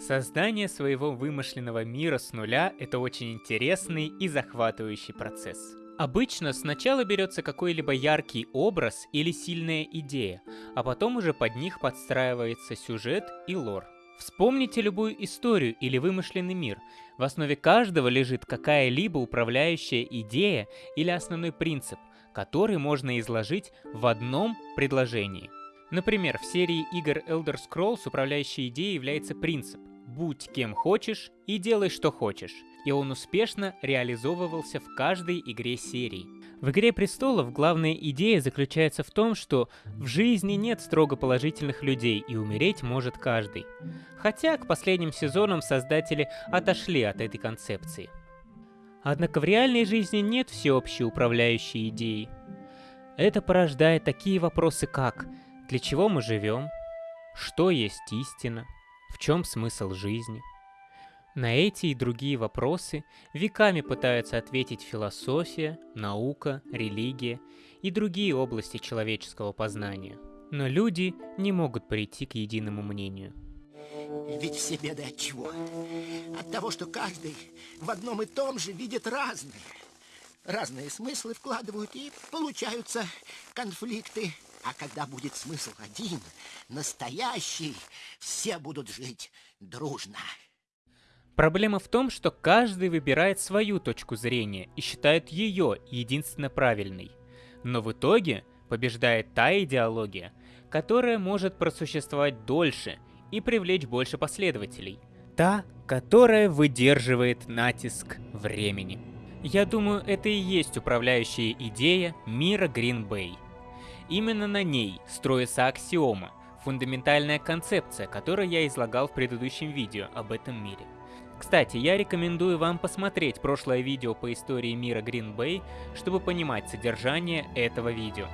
Создание своего вымышленного мира с нуля – это очень интересный и захватывающий процесс. Обычно сначала берется какой-либо яркий образ или сильная идея, а потом уже под них подстраивается сюжет и лор. Вспомните любую историю или вымышленный мир. В основе каждого лежит какая-либо управляющая идея или основной принцип, который можно изложить в одном предложении. Например, в серии игр Elder Scrolls управляющей идеей является принцип «Будь кем хочешь и делай что хочешь», и он успешно реализовывался в каждой игре серии. В «Игре престолов» главная идея заключается в том, что в жизни нет строго положительных людей и умереть может каждый. Хотя к последним сезонам создатели отошли от этой концепции. Однако в реальной жизни нет всеобщей управляющей идеи. Это порождает такие вопросы, как «Для чего мы живем?», «Что есть истина?», «В чем смысл жизни?». На эти и другие вопросы веками пытаются ответить философия, наука, религия и другие области человеческого познания. Но люди не могут прийти к единому мнению. Ведь все беды от чего? От того, что каждый в одном и том же видит разные. Разные смыслы вкладывают и получаются конфликты. А когда будет смысл один, настоящий, все будут жить дружно. Проблема в том, что каждый выбирает свою точку зрения и считает ее единственно правильной. Но в итоге побеждает та идеология, которая может просуществовать дольше и привлечь больше последователей. Та, которая выдерживает натиск времени. Я думаю, это и есть управляющая идея мира Green Bay. Именно на ней строится аксиома, фундаментальная концепция, которую я излагал в предыдущем видео об этом мире. Кстати, я рекомендую вам посмотреть прошлое видео по истории мира Green Bay, чтобы понимать содержание этого видео.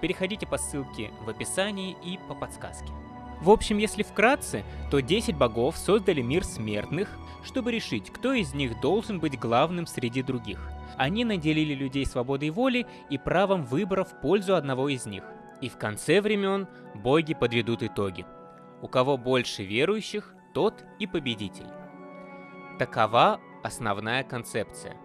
Переходите по ссылке в описании и по подсказке. В общем, если вкратце, то 10 богов создали мир смертных, чтобы решить, кто из них должен быть главным среди других. Они наделили людей свободой воли и правом выбора в пользу одного из них. И в конце времен боги подведут итоги. У кого больше верующих, тот и победитель. Такова основная концепция.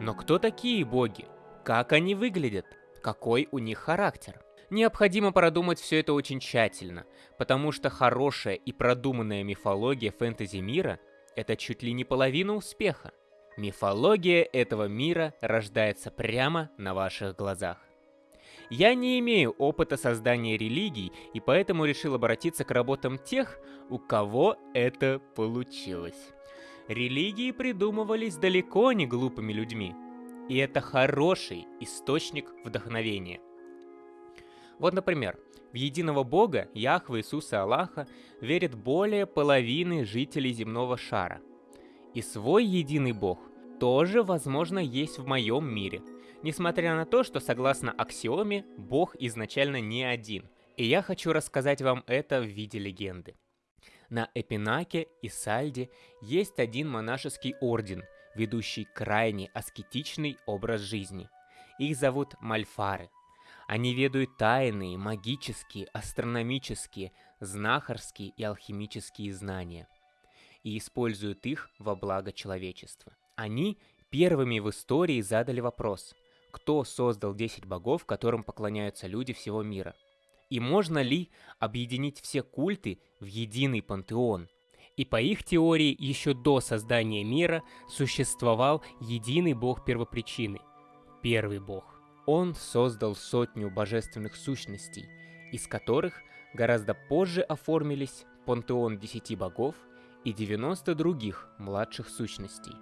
Но кто такие боги? Как они выглядят? Какой у них характер? Необходимо продумать все это очень тщательно, потому что хорошая и продуманная мифология фэнтези мира – это чуть ли не половина успеха. Мифология этого мира рождается прямо на ваших глазах. Я не имею опыта создания религий, и поэтому решил обратиться к работам тех, у кого это получилось. Религии придумывались далеко не глупыми людьми. И это хороший источник вдохновения. Вот, например, в единого Бога, Яхвы Иисуса Аллаха, верит более половины жителей земного шара. И свой единый Бог тоже, возможно, есть в моем мире, несмотря на то, что, согласно аксиоме, Бог изначально не один. И я хочу рассказать вам это в виде легенды. На Эпинаке и Сальде есть один монашеский орден, ведущий крайне аскетичный образ жизни. Их зовут Мальфары. Они ведают тайные, магические, астрономические, знахарские и алхимические знания и используют их во благо человечества. Они первыми в истории задали вопрос, кто создал 10 богов, которым поклоняются люди всего мира – и можно ли объединить все культы в единый пантеон? И по их теории, еще до создания мира существовал единый бог первопричины – первый бог. Он создал сотню божественных сущностей, из которых гораздо позже оформились пантеон десяти богов и 90 других младших сущностей.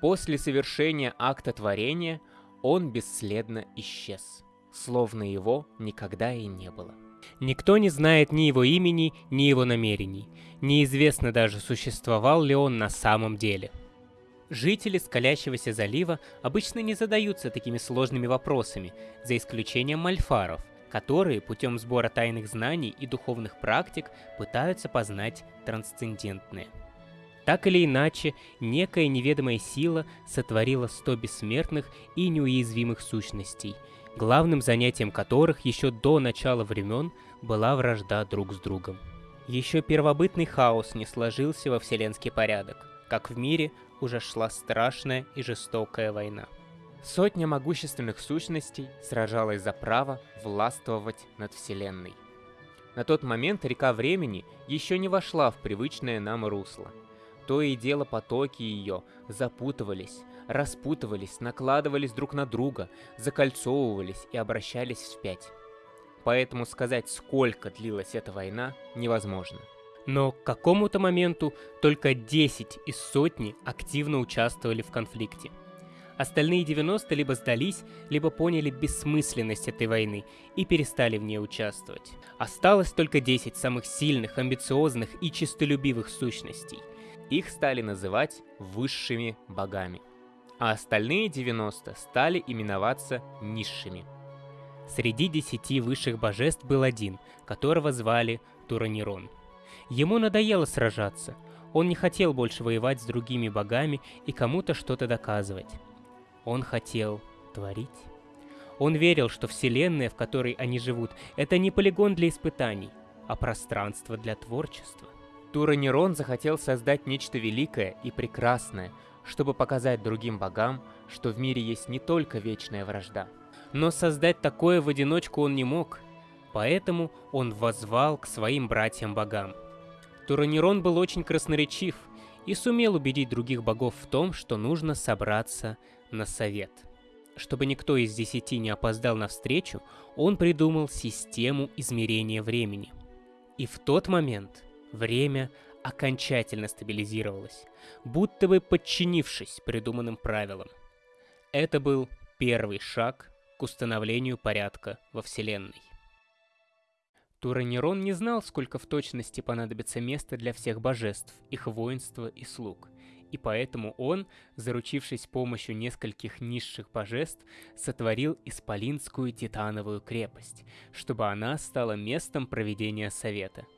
После совершения акта творения он бесследно исчез – словно его никогда и не было. Никто не знает ни его имени, ни его намерений. Неизвестно даже, существовал ли он на самом деле. Жители Скалящегося залива обычно не задаются такими сложными вопросами, за исключением мальфаров, которые путем сбора тайных знаний и духовных практик пытаются познать трансцендентное. Так или иначе, некая неведомая сила сотворила сто бессмертных и неуязвимых сущностей – главным занятием которых еще до начала времен была вражда друг с другом. Еще первобытный хаос не сложился во вселенский порядок, как в мире уже шла страшная и жестокая война. Сотня могущественных сущностей сражалась за право властвовать над Вселенной. На тот момент река времени еще не вошла в привычное нам русло. То и дело потоки ее запутывались, распутывались, накладывались друг на друга, закольцовывались и обращались вспять. Поэтому сказать, сколько длилась эта война, невозможно. Но к какому-то моменту только 10 из сотни активно участвовали в конфликте. Остальные 90 либо сдались, либо поняли бессмысленность этой войны и перестали в ней участвовать. Осталось только 10 самых сильных, амбициозных и честолюбивых сущностей. Их стали называть высшими богами а остальные 90 стали именоваться низшими. Среди десяти высших божеств был один, которого звали Туранирон. Ему надоело сражаться, он не хотел больше воевать с другими богами и кому-то что-то доказывать. Он хотел творить. Он верил, что вселенная, в которой они живут, это не полигон для испытаний, а пространство для творчества. Туранирон захотел создать нечто великое и прекрасное – чтобы показать другим богам, что в мире есть не только вечная вражда. Но создать такое в одиночку он не мог, поэтому он возвал к своим братьям-богам. Туранирон был очень красноречив и сумел убедить других богов в том, что нужно собраться на совет. Чтобы никто из десяти не опоздал на встречу, он придумал систему измерения времени. И в тот момент время окончательно стабилизировалась, будто бы подчинившись придуманным правилам. Это был первый шаг к установлению порядка во Вселенной. Туранерон не знал, сколько в точности понадобится места для всех божеств, их воинства и слуг, и поэтому он, заручившись помощью нескольких низших божеств, сотворил Исполинскую Титановую крепость, чтобы она стала местом проведения совета –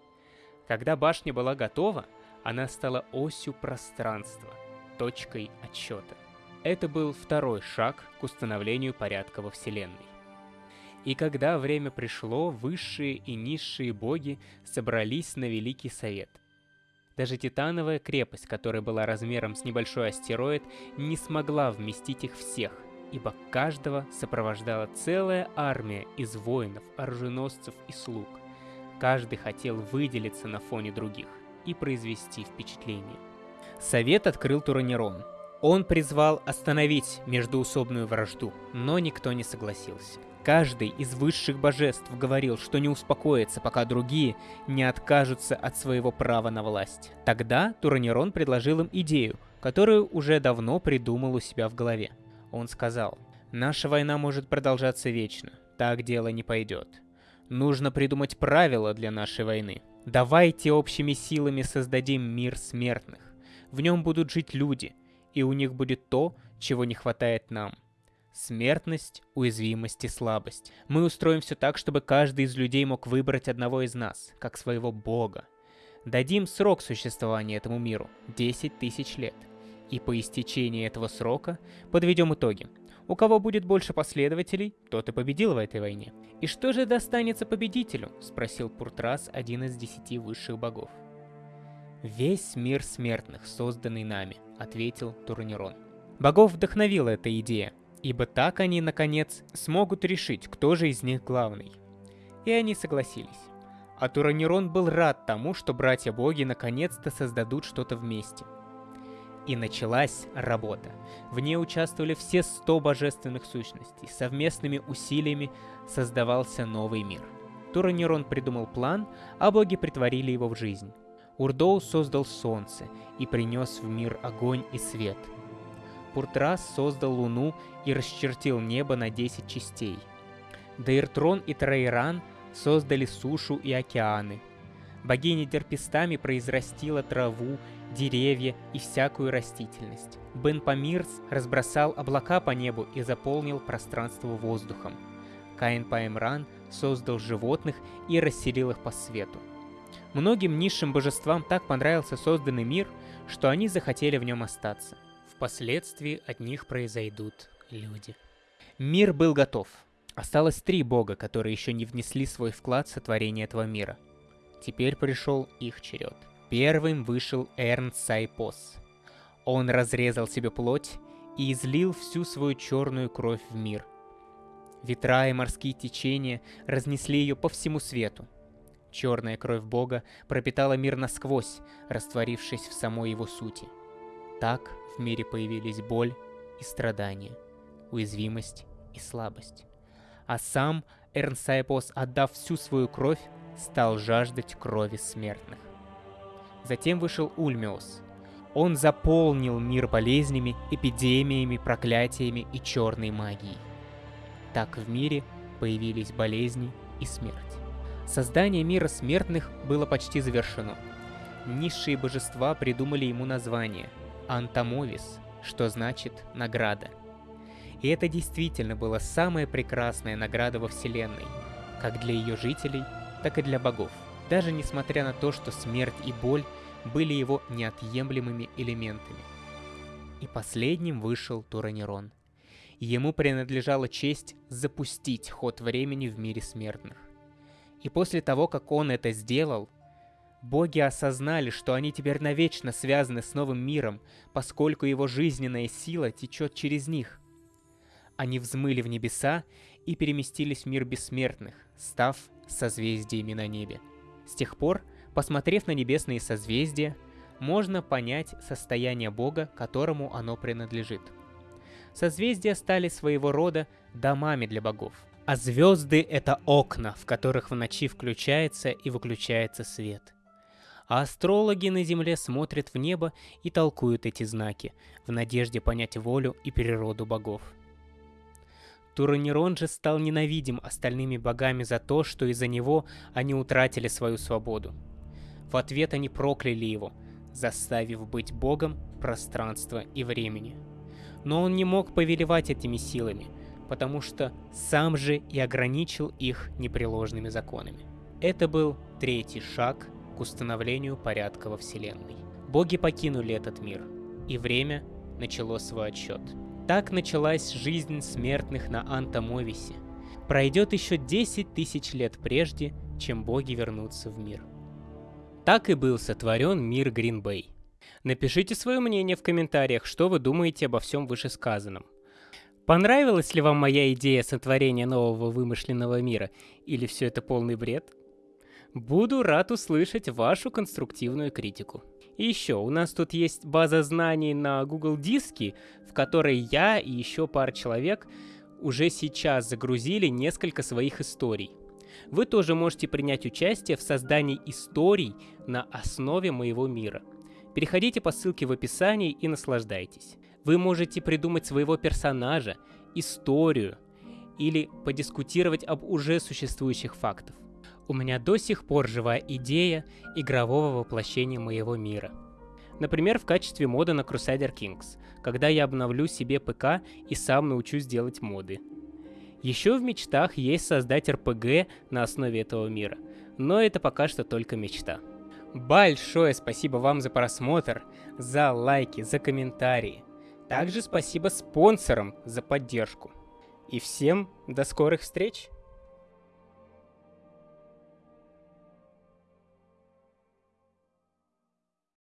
когда башня была готова, она стала осью пространства, точкой отсчета. Это был второй шаг к установлению порядка во Вселенной. И когда время пришло, высшие и низшие боги собрались на Великий Совет. Даже Титановая крепость, которая была размером с небольшой астероид, не смогла вместить их всех, ибо каждого сопровождала целая армия из воинов, оруженосцев и слуг – Каждый хотел выделиться на фоне других и произвести впечатление. Совет открыл Туранерон. Он призвал остановить междуусобную вражду, но никто не согласился. Каждый из высших божеств говорил, что не успокоится, пока другие не откажутся от своего права на власть. Тогда Туранерон предложил им идею, которую уже давно придумал у себя в голове. Он сказал, «Наша война может продолжаться вечно, так дело не пойдет. Нужно придумать правила для нашей войны. Давайте общими силами создадим мир смертных. В нем будут жить люди, и у них будет то, чего не хватает нам. Смертность, уязвимость и слабость. Мы устроим все так, чтобы каждый из людей мог выбрать одного из нас, как своего бога. Дадим срок существования этому миру – 10 тысяч лет. И по истечении этого срока подведем итоги. У кого будет больше последователей, тот и победил в этой войне. «И что же достанется победителю?» – спросил Пуртрас, один из десяти высших богов. «Весь мир смертных, созданный нами», — ответил Турнирон. Богов вдохновила эта идея, ибо так они, наконец, смогут решить, кто же из них главный. И они согласились. А Туранирон был рад тому, что братья-боги наконец-то создадут что-то вместе — и началась работа. В ней участвовали все 100 божественных сущностей. Совместными усилиями создавался новый мир. Туранирон придумал план, а боги притворили его в жизнь. Урдоу создал солнце и принес в мир огонь и свет. Пуртрас создал луну и расчертил небо на 10 частей. Дейртрон и Трейран создали сушу и океаны. Богиня Дерпистами произрастила траву деревья и всякую растительность. Бен Памирс разбросал облака по небу и заполнил пространство воздухом. Каин Паэмран создал животных и расселил их по свету. Многим низшим божествам так понравился созданный мир, что они захотели в нем остаться. Впоследствии от них произойдут люди. Мир был готов. Осталось три бога, которые еще не внесли свой вклад в сотворение этого мира. Теперь пришел их черед. Первым вышел Эрн Сайпос. Он разрезал себе плоть и излил всю свою черную кровь в мир. Ветра и морские течения разнесли ее по всему свету. Черная кровь Бога пропитала мир насквозь, растворившись в самой его сути. Так в мире появились боль и страдания, уязвимость и слабость. А сам Эрнсайпос, отдав всю свою кровь, стал жаждать крови смертных. Затем вышел Ульмиос. Он заполнил мир болезнями, эпидемиями, проклятиями и черной магией. Так в мире появились болезни и смерть. Создание мира смертных было почти завершено. Низшие божества придумали ему название – Антамовис, что значит «награда». И это действительно была самая прекрасная награда во Вселенной, как для ее жителей, так и для богов. Даже несмотря на то, что смерть и боль были его неотъемлемыми элементами. И последним вышел Туранерон. Ему принадлежала честь запустить ход времени в мире смертных. И после того, как он это сделал, боги осознали, что они теперь навечно связаны с новым миром, поскольку его жизненная сила течет через них. Они взмыли в небеса и переместились в мир бессмертных, став созвездиями на небе. С тех пор, посмотрев на небесные созвездия, можно понять состояние Бога, которому оно принадлежит. Созвездия стали своего рода домами для богов – а звезды — это окна, в которых в ночи включается и выключается свет. А астрологи на Земле смотрят в небо и толкуют эти знаки, в надежде понять волю и природу богов. Туранерон же стал ненавидим остальными богами за то, что из-за него они утратили свою свободу. В ответ они прокляли его, заставив быть богом пространства и времени. Но он не мог повелевать этими силами — потому что сам же и ограничил их непреложными законами. Это был третий шаг к установлению порядка во Вселенной. Боги покинули этот мир, и время начало свой отсчет. Так началась жизнь смертных на Антамовисе. Пройдет еще 10 тысяч лет прежде, чем боги вернутся в мир. Так и был сотворен мир Гринбей. Напишите свое мнение в комментариях, что вы думаете обо всем вышесказанном. Понравилась ли вам моя идея сотворения нового вымышленного мира? Или все это полный бред? Буду рад услышать вашу конструктивную критику. И еще, у нас тут есть база знаний на Google Диске, в которой я и еще пара человек уже сейчас загрузили несколько своих историй. Вы тоже можете принять участие в создании историй на основе моего мира. Переходите по ссылке в описании и наслаждайтесь. Вы можете придумать своего персонажа, историю или подискутировать об уже существующих фактах. У меня до сих пор живая идея игрового воплощения моего мира. Например, в качестве мода на Crusader Kings, когда я обновлю себе ПК и сам научусь делать моды. Еще в мечтах есть создать РПГ на основе этого мира, но это пока что только мечта. Большое спасибо вам за просмотр, за лайки, за комментарии. Также спасибо спонсорам за поддержку. И всем до скорых встреч!